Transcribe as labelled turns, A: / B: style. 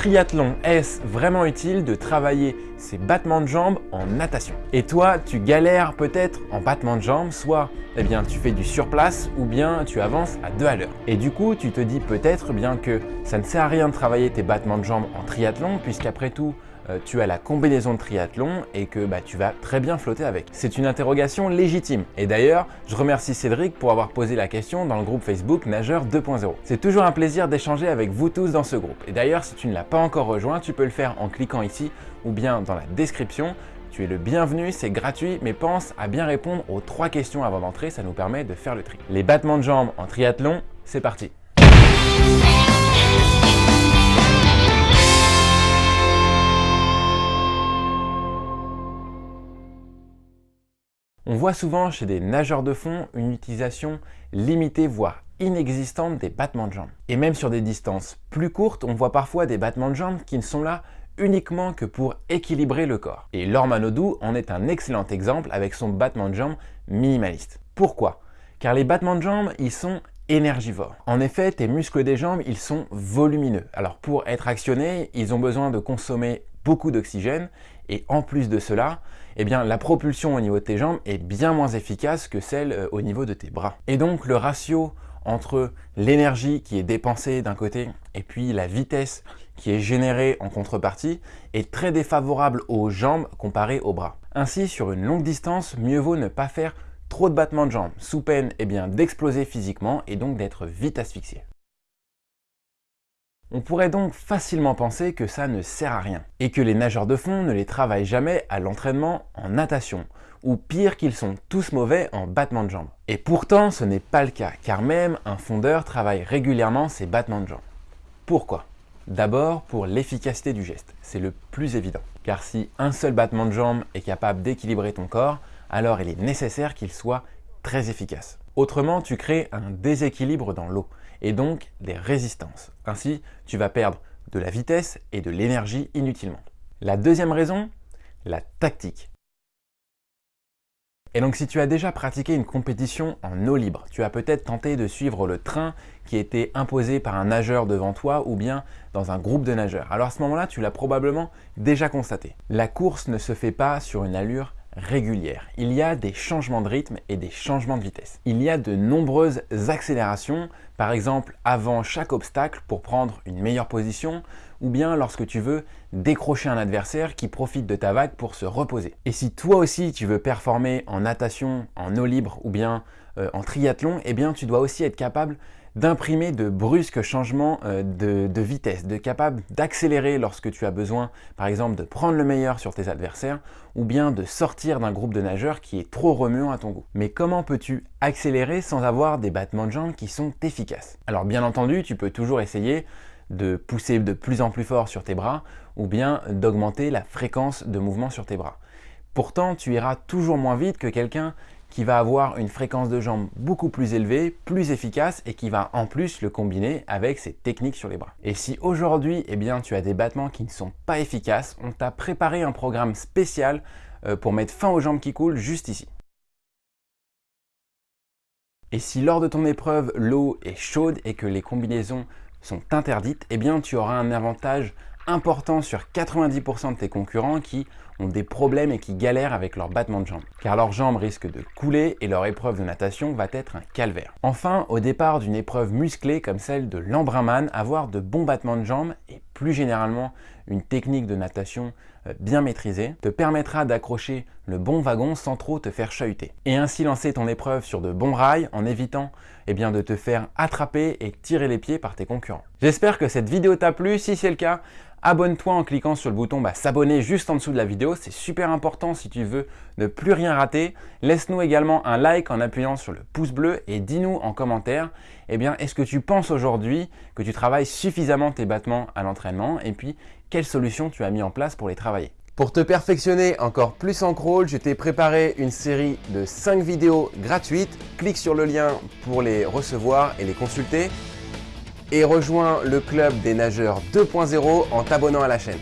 A: Triathlon, est-ce vraiment utile de travailler ses battements de jambes en natation? Et toi, tu galères peut-être en battements de jambes, soit eh bien, tu fais du surplace ou bien tu avances à deux à l'heure. Et du coup, tu te dis peut-être bien que ça ne sert à rien de travailler tes battements de jambes en triathlon puisqu'après tout, tu as la combinaison de triathlon et que bah, tu vas très bien flotter avec. C'est une interrogation légitime. Et d'ailleurs, je remercie Cédric pour avoir posé la question dans le groupe Facebook Nageur 2.0. C'est toujours un plaisir d'échanger avec vous tous dans ce groupe. Et d'ailleurs, si tu ne l'as pas encore rejoint, tu peux le faire en cliquant ici ou bien dans la description. Tu es le bienvenu, c'est gratuit, mais pense à bien répondre aux trois questions avant d'entrer, ça nous permet de faire le tri. Les battements de jambes en triathlon, c'est parti voit souvent chez des nageurs de fond une utilisation limitée voire inexistante des battements de jambes. Et même sur des distances plus courtes, on voit parfois des battements de jambes qui ne sont là uniquement que pour équilibrer le corps. Et Laure Manodou en est un excellent exemple avec son battement de jambes minimaliste. Pourquoi? Car les battements de jambes, ils sont énergivores. En effet, tes muscles des jambes, ils sont volumineux. Alors pour être actionnés, ils ont besoin de consommer beaucoup d'oxygène et en plus de cela, eh bien, la propulsion au niveau de tes jambes est bien moins efficace que celle euh, au niveau de tes bras. Et donc le ratio entre l'énergie qui est dépensée d'un côté et puis la vitesse qui est générée en contrepartie est très défavorable aux jambes comparé aux bras. Ainsi, sur une longue distance, mieux vaut ne pas faire trop de battements de jambes, sous peine eh d'exploser physiquement et donc d'être vite asphyxié. On pourrait donc facilement penser que ça ne sert à rien, et que les nageurs de fond ne les travaillent jamais à l'entraînement en natation, ou pire qu'ils sont tous mauvais en battement de jambes. Et pourtant, ce n'est pas le cas, car même un fondeur travaille régulièrement ses battements de jambes. Pourquoi? D'abord pour l'efficacité du geste, c'est le plus évident. Car si un seul battement de jambes est capable d'équilibrer ton corps, alors il est nécessaire qu'il soit très efficace. Autrement, tu crées un déséquilibre dans l'eau et donc des résistances. Ainsi, tu vas perdre de la vitesse et de l'énergie inutilement. La deuxième raison, la tactique. Et donc si tu as déjà pratiqué une compétition en eau libre, tu as peut-être tenté de suivre le train qui était imposé par un nageur devant toi ou bien dans un groupe de nageurs. Alors à ce moment-là, tu l'as probablement déjà constaté. La course ne se fait pas sur une allure régulière. Il y a des changements de rythme et des changements de vitesse. Il y a de nombreuses accélérations, par exemple avant chaque obstacle pour prendre une meilleure position, ou bien lorsque tu veux décrocher un adversaire qui profite de ta vague pour se reposer. Et si toi aussi tu veux performer en natation, en eau libre ou bien euh, en triathlon, eh bien tu dois aussi être capable d'imprimer de brusques changements euh, de, vitesse, de capable d'accélérer lorsque tu as besoin, par exemple, de prendre le meilleur sur tes adversaires ou bien de sortir d'un groupe de nageurs qui est trop remuant à ton goût. Mais comment peux-tu accélérer sans avoir des battements de jambes qui sont efficaces? Alors bien entendu, tu peux toujours essayer de pousser de plus en plus fort sur tes bras ou bien d'augmenter la fréquence de mouvement sur tes bras. Pourtant, tu iras toujours moins vite que quelqu'un qui va avoir une fréquence de jambes beaucoup plus élevée, plus efficace et qui va en plus le combiner avec ses techniques sur les bras. Et si aujourd'hui, eh tu as des battements qui ne sont pas efficaces, on t'a préparé un programme spécial euh, pour mettre fin aux jambes qui coulent juste ici. Et si lors de ton épreuve, l'eau est chaude et que les combinaisons sont interdites, eh bien, tu auras un avantage important sur 90% de tes concurrents qui ont des problèmes et qui galèrent avec leur battement de jambes, car leurs jambes risquent de couler et leur épreuve de natation va être un calvaire. Enfin, au départ d'une épreuve musclée comme celle de l'embrunman, avoir de bons battements de jambes et plus généralement une technique de natation euh, bien maîtrisée te permettra d'accrocher le bon wagon sans trop te faire chahuter. Et ainsi lancer ton épreuve sur de bons rails en évitant eh de te faire attraper et tirer les pieds par tes concurrents. J'espère que cette vidéo t'a plu. Si c'est le cas, Abonne-toi en cliquant sur le bouton bah, s'abonner juste en dessous de la vidéo, c'est super important si tu veux ne plus rien rater. Laisse-nous également un like en appuyant sur le pouce bleu et dis-nous en commentaire, eh bien, est-ce que tu penses aujourd'hui que tu travailles suffisamment tes battements à l'entraînement et puis quelles solutions tu as mis en place pour les travailler? Pour te perfectionner encore plus en crawl, je t'ai préparé une série de 5 vidéos gratuites. Clique sur le lien pour les recevoir et les consulter et rejoins le club des nageurs 2.0 en t'abonnant à la chaîne.